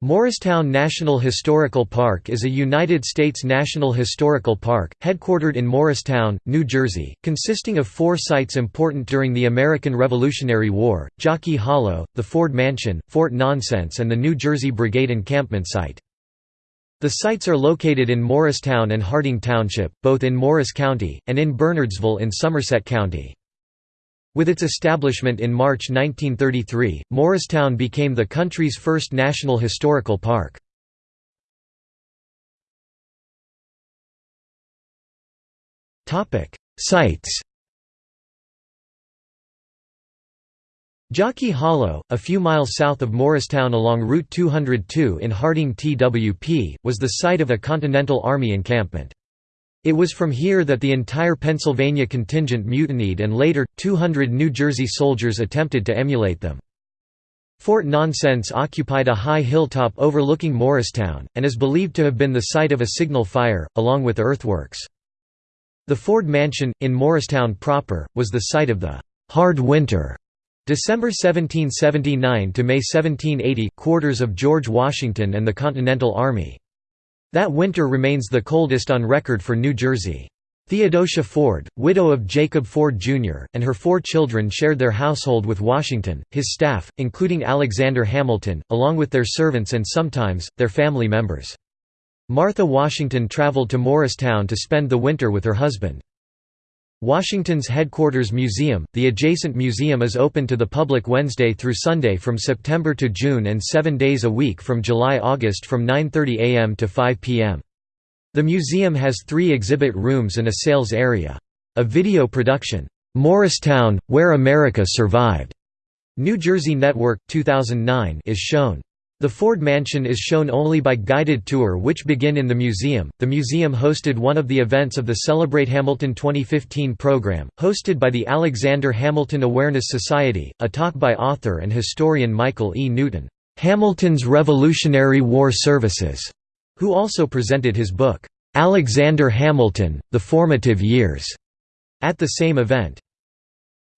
Morristown National Historical Park is a United States National Historical Park, headquartered in Morristown, New Jersey, consisting of four sites important during the American Revolutionary War, Jockey Hollow, the Ford Mansion, Fort Nonsense and the New Jersey Brigade Encampment Site. The sites are located in Morristown and Harding Township, both in Morris County, and in Bernardsville in Somerset County. With its establishment in March 1933, Morristown became the country's first national historical park. Sites Jockey Hollow, a few miles south of Morristown along Route 202 in Harding TWP, was the site of a Continental Army encampment. It was from here that the entire Pennsylvania contingent mutinied and later, 200 New Jersey soldiers attempted to emulate them. Fort Nonsense occupied a high hilltop overlooking Morristown, and is believed to have been the site of a signal fire, along with earthworks. The Ford Mansion, in Morristown proper, was the site of the «hard winter» December 1779 to May 1780 quarters of George Washington and the Continental Army. That winter remains the coldest on record for New Jersey. Theodosia Ford, widow of Jacob Ford, Jr., and her four children shared their household with Washington, his staff, including Alexander Hamilton, along with their servants and sometimes, their family members. Martha Washington traveled to Morristown to spend the winter with her husband. Washington's headquarters museum, the adjacent museum is open to the public Wednesday through Sunday from September to June and seven days a week from July-August from 9.30 am to 5 pm. The museum has three exhibit rooms and a sales area. A video production, "'Morristown, Where America Survived' New Jersey Network, 2009 is shown. The Ford Mansion is shown only by guided tour which begin in the museum. The museum hosted one of the events of the Celebrate Hamilton 2015 program, hosted by the Alexander Hamilton Awareness Society, a talk by author and historian Michael E. Newton, Hamilton's Revolutionary War Services, who also presented his book, Alexander Hamilton: The Formative Years, at the same event.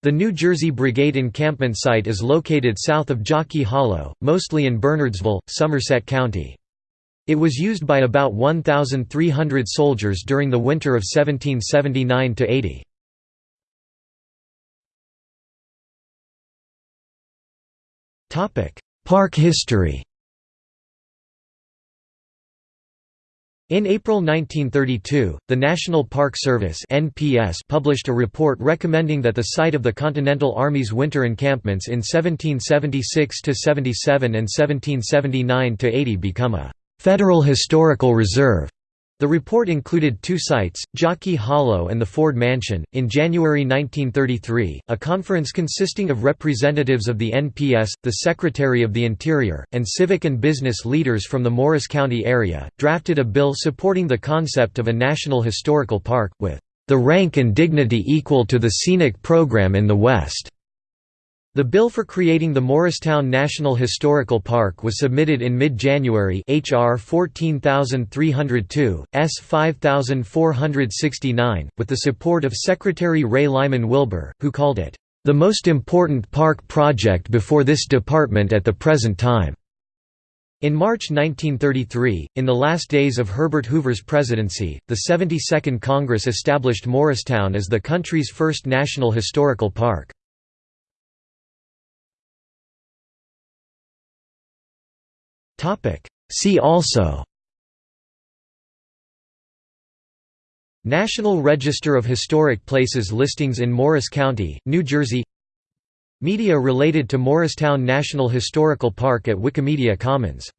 The New Jersey Brigade encampment site is located south of Jockey Hollow, mostly in Bernardsville, Somerset County. It was used by about 1,300 soldiers during the winter of 1779–80. Park history In April 1932, the National Park Service (NPS) published a report recommending that the site of the Continental Army's winter encampments in 1776 to 77 and 1779 to 80 become a federal historical reserve. The report included two sites, Jockey Hollow and the Ford Mansion. In January 1933, a conference consisting of representatives of the NPS, the Secretary of the Interior, and civic and business leaders from the Morris County area, drafted a bill supporting the concept of a national historical park, with the rank and dignity equal to the scenic program in the West. The bill for creating the Morristown National Historical Park was submitted in mid-January HR 14302, S 5469, with the support of Secretary Ray Lyman Wilbur, who called it, "...the most important park project before this department at the present time." In March 1933, in the last days of Herbert Hoover's presidency, the 72nd Congress established Morristown as the country's first national historical park. See also National Register of Historic Places listings in Morris County, New Jersey Media related to Morristown National Historical Park at Wikimedia Commons